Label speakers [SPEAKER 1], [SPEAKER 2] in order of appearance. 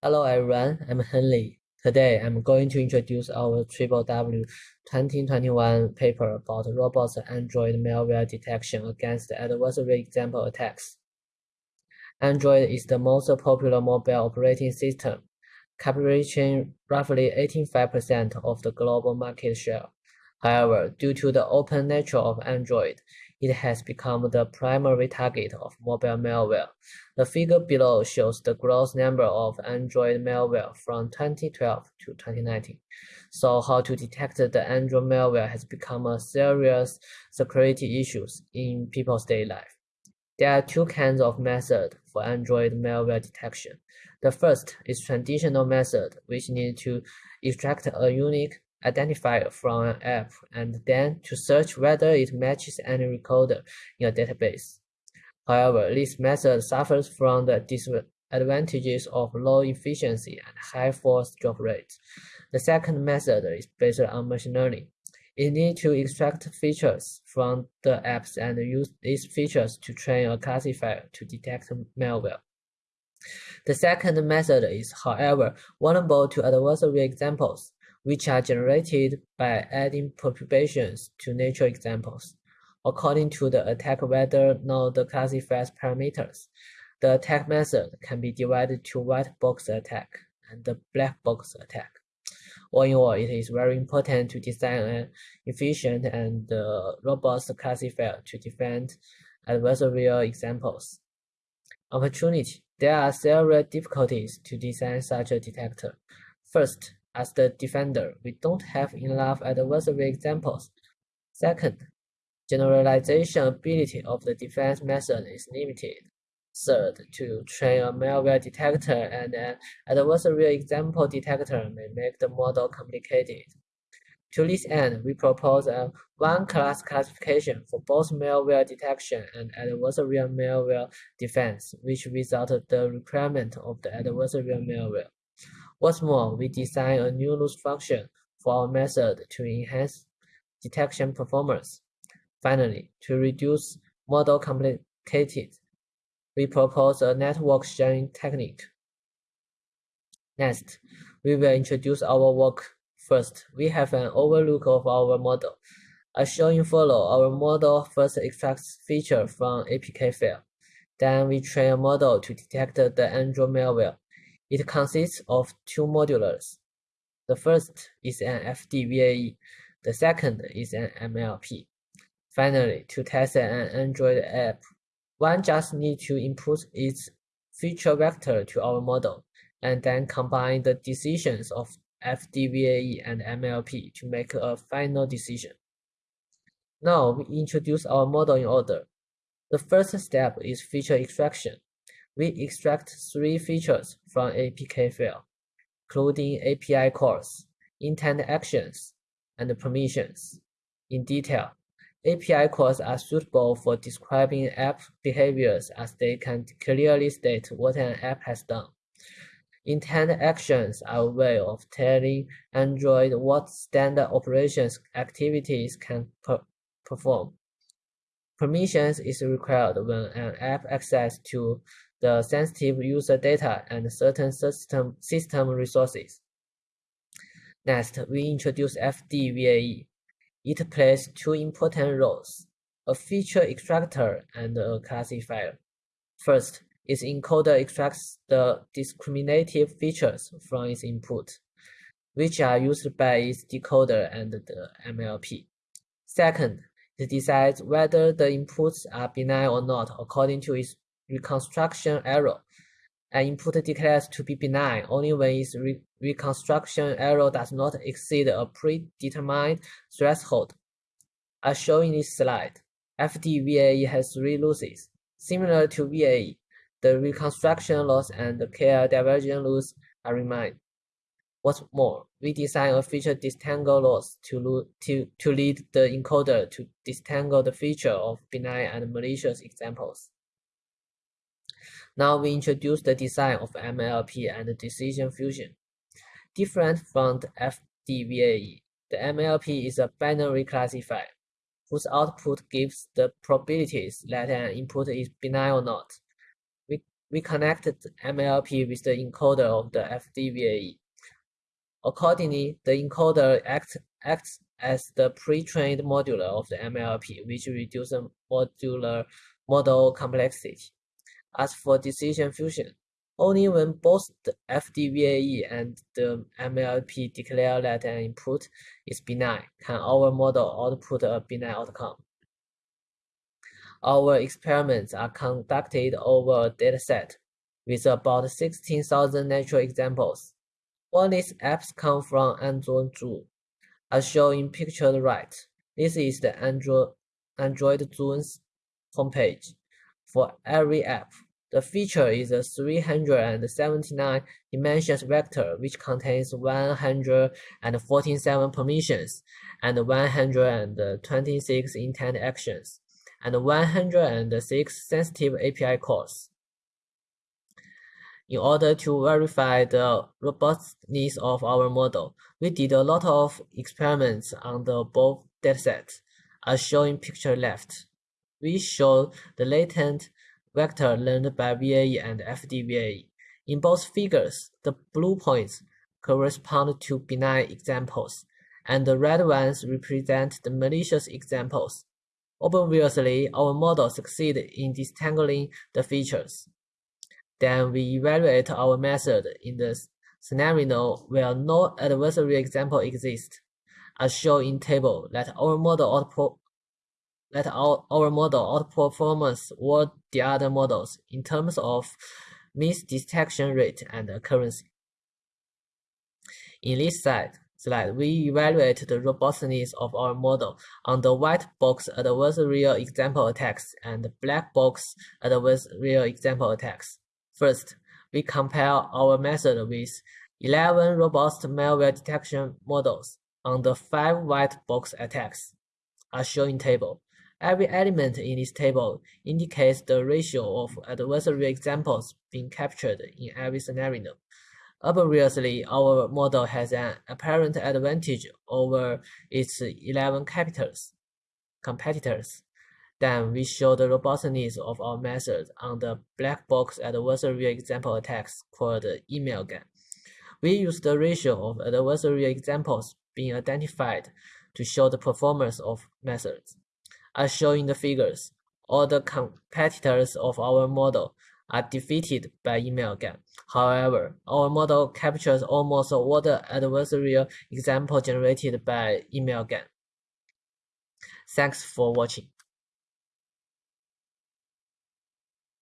[SPEAKER 1] Hello everyone, I'm Heng Li. Today I'm going to introduce our Triple W 2021 paper about robust Android malware detection against adversary example attacks. Android is the most popular mobile operating system, capturing roughly 85% of the global market share. However, due to the open nature of Android, it has become the primary target of mobile malware. The figure below shows the gross number of Android malware from 2012 to 2019. So how to detect the Android malware has become a serious security issue in people's daily life. There are two kinds of methods for Android malware detection. The first is traditional method, which needs to extract a unique identifier from an app and then to search whether it matches any recorder in a database. However, this method suffers from the disadvantages of low efficiency and high false drop rates. The second method is based on machine learning. It needs to extract features from the apps and use these features to train a classifier to detect malware. The second method is, however, vulnerable to adversary examples which are generated by adding perturbations to natural examples. According to the attack vector node classifies parameters, the attack method can be divided to white box attack and the black box attack. All in all, it is very important to design an efficient and uh, robust classifier to defend adversarial examples. Opportunity. There are several difficulties to design such a detector. First, as the defender, we don't have enough adversary examples. Second, generalization ability of the defense method is limited. Third, to train a malware detector and an adversary example detector may make the model complicated. To this end, we propose a one-class classification for both malware detection and adversarial malware defense, which without the requirement of the adversarial malware. What's more, we design a new loss function for our method to enhance detection performance. Finally, to reduce model complicated, we propose a network sharing technique. Next, we will introduce our work. First, we have an overlook of our model. As shown in follow, our model first extracts feature from APK file. Then we train a model to detect the Android malware. It consists of two modules. The first is an FDVAE, the second is an MLP. Finally, to test an Android app, one just needs to input its feature vector to our model, and then combine the decisions of FDVAE and MLP to make a final decision. Now we introduce our model in order. The first step is feature extraction we extract three features from APK file, including API calls, intent actions, and permissions. In detail, API calls are suitable for describing app behaviors as they can clearly state what an app has done. Intent actions are a way of telling Android what standard operations activities can per perform. Permissions is required when an app access to the sensitive user data and certain system, system resources. Next, we introduce FDVAE. It plays two important roles, a feature extractor and a classifier. First, its encoder extracts the discriminative features from its input, which are used by its decoder and the MLP. Second, it decides whether the inputs are benign or not according to its reconstruction error. An input declares to be benign only when its re reconstruction error does not exceed a predetermined threshold. As shown in this slide, FDVAE has three losses. Similar to VAE, the reconstruction loss and the KL divergence loss are remain. What's more, we design a feature disentangle loss to, to, to lead the encoder to disentangle the feature of benign and malicious examples. Now we introduce the design of MLP and decision fusion. Different from the FDVAE, the MLP is a binary classifier whose output gives the probabilities that an input is benign or not. We we connected MLP with the encoder of the FDVAE. Accordingly, the encoder acts, acts as the pre-trained modular of the MLP, which reduces modular model complexity. As for decision fusion, only when both the FDVAE and the MLP declare that an input is benign can our model output a benign outcome. Our experiments are conducted over a dataset with about 16,000 natural examples. All these apps come from AndroZoo, as shown in picture right. This is the Android, AndroZoo's homepage. For every app, the feature is a 379 dimensions vector which contains 147 permissions and 126 intent actions and 106 sensitive API calls. In order to verify the robustness of our model, we did a lot of experiments on the above datasets, as shown in picture left. We showed the latent vector learned by VAE and FDVAE. In both figures, the blue points correspond to benign examples, and the red ones represent the malicious examples. Obviously, our model succeeded in disentangling the features. Then we evaluate our method in the scenario where no adversary example exists, as shown in table that our model output that our, our model outperforms all the other models in terms of misdetection rate and accuracy. In this slide, slide, we evaluate the robustness of our model on the white box adversarial example attacks and black box adversarial example attacks. First, we compare our method with 11 robust malware detection models on the five white box attacks, as shown in table. Every element in this table indicates the ratio of adversary examples being captured in every scenario. Obviously, our model has an apparent advantage over its 11 competitors. competitors. Then we show the robustness of our method on the black box adversary example attacks called MalGAN. We use the ratio of adversary examples being identified to show the performance of methods. As shown in the figures, all the competitors of our model are defeated by MalGAN. However, our model captures almost all the adversarial example generated by MalGAN. Thanks for watching.